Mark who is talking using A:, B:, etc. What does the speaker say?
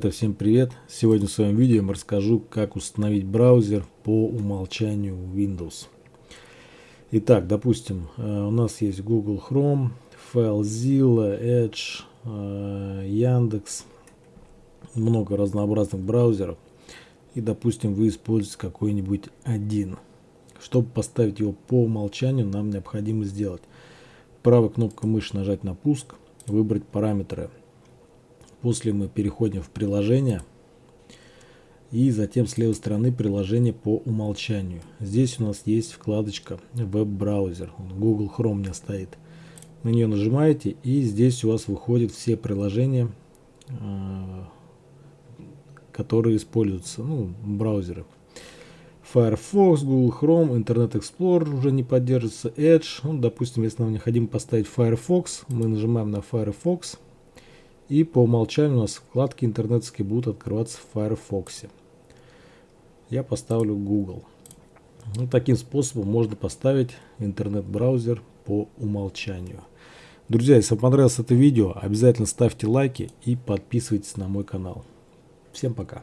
A: Ребята, всем привет! Сегодня в своем видео я расскажу, как установить браузер по умолчанию Windows. Итак, допустим, э, у нас есть Google Chrome, FileZilla, Edge, э, Яндекс, много разнообразных браузеров. И, допустим, вы используете какой-нибудь один. Чтобы поставить его по умолчанию, нам необходимо сделать правой кнопкой мыши нажать на пуск, выбрать параметры После мы переходим в приложение. И затем с левой стороны приложение по умолчанию. Здесь у нас есть вкладочка веб-браузер. Google Chrome у меня стоит. На нее нажимаете и здесь у вас выходят все приложения, э, которые используются, ну, браузеры. Firefox, Google Chrome, Internet Explorer уже не поддерживается, Edge. Ну, допустим, если нам необходимо поставить Firefox, мы нажимаем на Firefox. И по умолчанию у нас вкладки интернетские будут открываться в Firefox. Я поставлю Google. Ну, таким способом можно поставить интернет-браузер по умолчанию. Друзья, если вам понравилось это видео, обязательно ставьте лайки и подписывайтесь на мой канал. Всем пока!